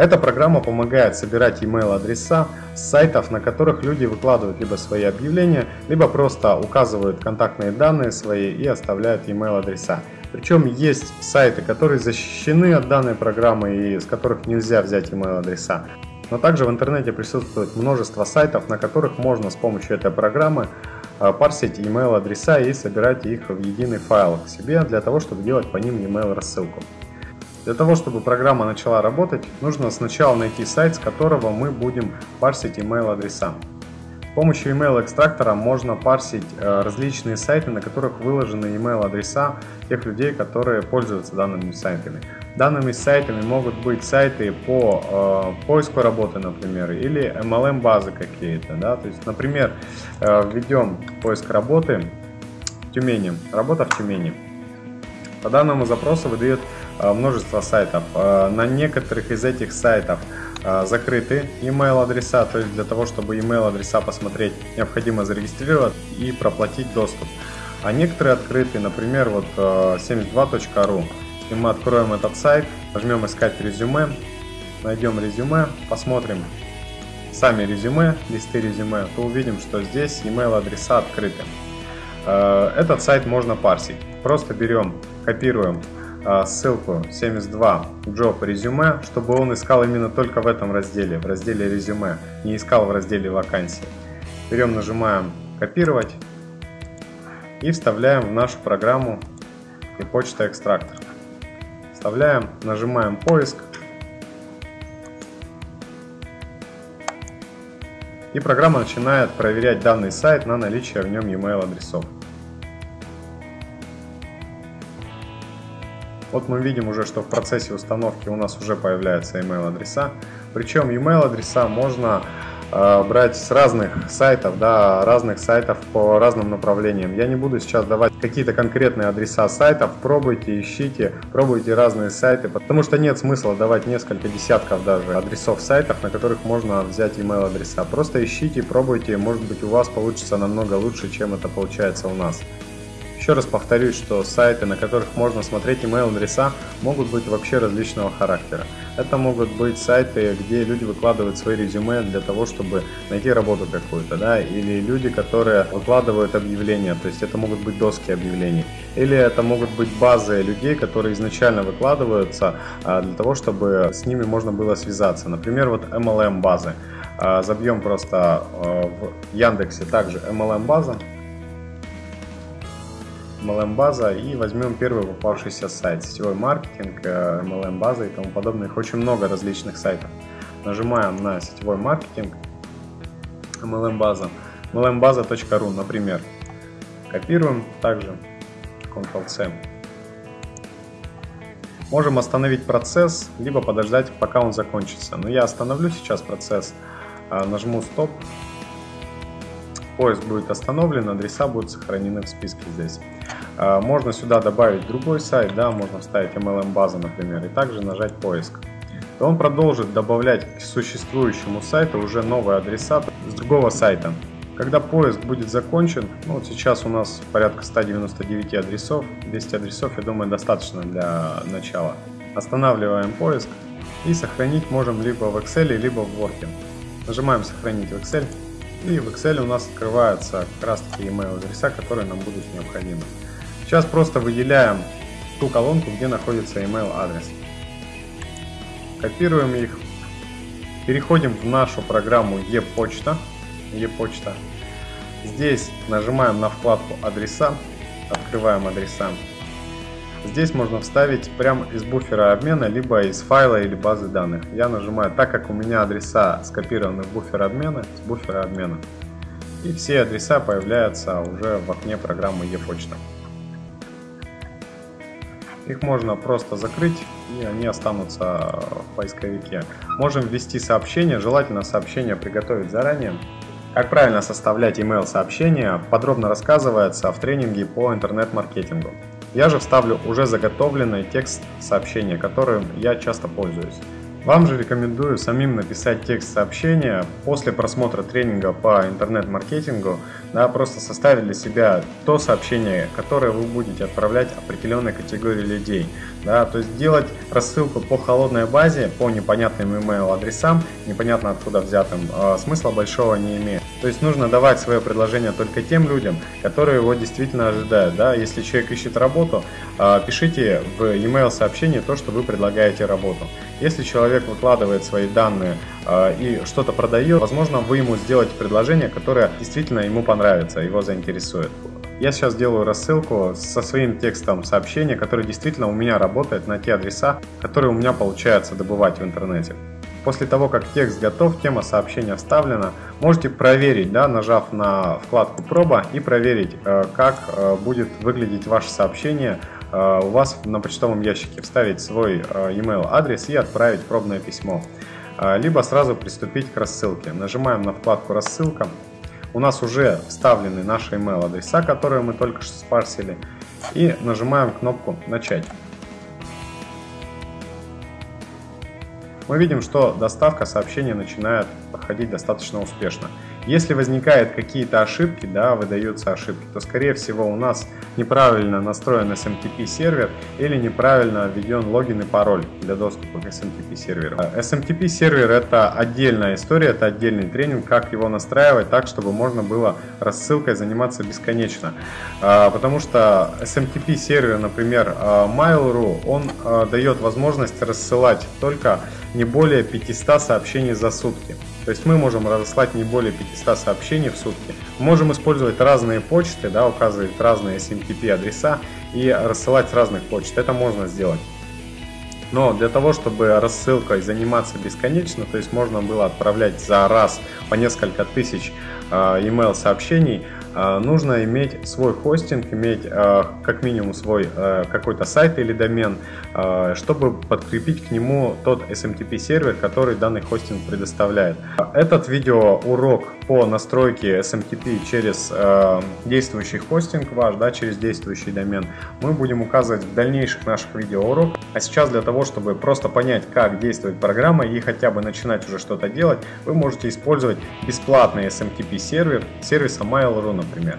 Эта программа помогает собирать email адреса с сайтов, на которых люди выкладывают либо свои объявления, либо просто указывают контактные данные свои и оставляют email адреса. Причем есть сайты, которые защищены от данной программы и с которых нельзя взять email адреса. Но также в интернете присутствует множество сайтов, на которых можно с помощью этой программы а, парсить email адреса и собирать их в единый файл к себе для того, чтобы делать по ним email рассылку. Для того, чтобы программа начала работать, нужно сначала найти сайт, с которого мы будем парсить email адреса. С помощью email экстрактора можно парсить э, различные сайты, на которых выложены email адреса тех людей, которые пользуются данными сайтами. Данными сайтами могут быть сайты по э, поиску работы, например, или MLM базы какие-то. Да? То есть, например, э, введем поиск работы в Тюмени, работа в Тюмени. По данному запросу выдает э, множество сайтов. Э, на некоторых из этих сайтов а, закрыты email адреса, то есть для того, чтобы email адреса посмотреть, необходимо зарегистрировать и проплатить доступ. А некоторые открыты, например, вот 72.ru. Если мы откроем этот сайт, нажмем искать резюме, найдем резюме, посмотрим сами резюме, листы резюме, то увидим, что здесь email адреса открыты. А, этот сайт можно парсить. Просто берем, копируем а, ссылку 72 job резюме, чтобы он искал именно только в этом разделе, в разделе резюме, не искал в разделе вакансии. Берем, нажимаем копировать и вставляем в нашу программу и почта экстрактор. Вставляем, нажимаем поиск и программа начинает проверять данный сайт на наличие в нем e-mail адресов. Вот мы видим уже, что в процессе установки у нас уже появляются email адреса. Причем email адреса можно брать с разных сайтов, да, разных сайтов по разным направлениям. Я не буду сейчас давать какие-то конкретные адреса сайтов, пробуйте, ищите, пробуйте разные сайты, потому что нет смысла давать несколько десятков даже адресов сайтов, на которых можно взять email адреса. Просто ищите, пробуйте, может быть у вас получится намного лучше, чем это получается у нас. Еще раз повторюсь, что сайты, на которых можно смотреть email адреса, могут быть вообще различного характера. Это могут быть сайты, где люди выкладывают свои резюме для того, чтобы найти работу какую-то, да, или люди, которые выкладывают объявления, то есть это могут быть доски объявлений, или это могут быть базы людей, которые изначально выкладываются а, для того, чтобы с ними можно было связаться. Например, вот MLM базы. А, забьем просто а, в Яндексе также MLM база, MLM база и возьмем первый попавшийся сайт, сетевой маркетинг, MLM база и тому подобное. Их очень много различных сайтов. Нажимаем на сетевой маркетинг, MLM база, mlmbаза.ru, например. Копируем также, Ctrl-C. Можем остановить процесс, либо подождать, пока он закончится. Но я остановлю сейчас процесс, а, нажму стоп, поиск будет остановлен, адреса будут сохранены в списке здесь. А, можно сюда добавить другой сайт, да, можно вставить MLM базу, например, и также нажать поиск. И он продолжит добавлять к существующему сайту уже новые адреса с другого сайта. Когда поиск будет закончен, ну вот сейчас у нас порядка 199 адресов, 200 адресов, я думаю, достаточно для начала. Останавливаем поиск и сохранить можем либо в Excel, либо в Word. Нажимаем сохранить в Excel и в Excel у нас открываются как раз таки email адреса, которые нам будут необходимы. Сейчас просто выделяем ту колонку, где находится email адрес. Копируем их. Переходим в нашу программу e-почта. E-почта. Здесь нажимаем на вкладку адреса. Открываем адреса. Здесь можно вставить прямо из буфера обмена, либо из файла или базы данных. Я нажимаю, так как у меня адреса скопированы в буфер обмена, с буфера обмена. И все адреса появляются уже в окне программы e-почта. Их можно просто закрыть, и они останутся в поисковике. Можем ввести сообщение, желательно сообщение приготовить заранее. Как правильно составлять email сообщения подробно рассказывается в тренинге по интернет-маркетингу. Я же вставлю уже заготовленный текст сообщения, которым я часто пользуюсь. Вам же рекомендую самим написать текст сообщения после просмотра тренинга по интернет-маркетингу, да, просто составить для себя то сообщение, которое вы будете отправлять определенной категории людей. Да, то есть делать рассылку по холодной базе, по непонятным email адресам, непонятно откуда взятым, э, смысла большого не имеет. То есть нужно давать свое предложение только тем людям, которые его действительно ожидают. Да? Если человек ищет работу, э, пишите в email сообщение то, что вы предлагаете работу. Если человек выкладывает свои данные э, и что-то продает, возможно, вы ему сделаете предложение, которое действительно ему понравится, его заинтересует. Я сейчас делаю рассылку со своим текстом сообщения, который действительно у меня работает на те адреса, которые у меня получается добывать в интернете. После того, как текст готов, тема сообщения вставлена, можете проверить, да, нажав на вкладку «Проба» и проверить, э, как э, будет выглядеть ваше сообщение у вас на почтовом ящике вставить свой э, email адрес и отправить пробное письмо. Э, либо сразу приступить к рассылке. Нажимаем на вкладку «Рассылка». У нас уже вставлены наши email адреса, которые мы только что спарсили. И нажимаем кнопку «Начать». Мы видим, что доставка сообщения начинает проходить достаточно успешно. Если возникают какие-то ошибки, да, выдаются ошибки, то скорее всего у нас неправильно настроен SMTP сервер или неправильно введен логин и пароль для доступа к SMTP серверу. SMTP сервер это отдельная история, это отдельный тренинг, как его настраивать так, чтобы можно было рассылкой заниматься бесконечно. А, потому что SMTP сервер, например, а, Mail.ru, он а, дает возможность рассылать только не более 500 сообщений за сутки. То есть мы можем разослать не более 500 сообщений в сутки. можем использовать разные почты, да, указывать разные SMTP адреса и рассылать с разных почт. Это можно сделать. Но для того, чтобы рассылкой заниматься бесконечно, то есть можно было отправлять за раз по несколько тысяч э, email сообщений, нужно иметь свой хостинг, иметь э, как минимум свой какой-то сайт или домен, чтобы подкрепить к нему тот SMTP сервер, который данный хостинг предоставляет. Этот видеоурок по настройке SMTP через действующий хостинг ваш, да, через действующий домен, мы будем указывать в дальнейших наших видеоуроках. А сейчас для того, чтобы просто понять, как действует программа и хотя бы начинать уже что-то делать, вы можете использовать бесплатный SMTP сервер сервиса Mail.ru, например.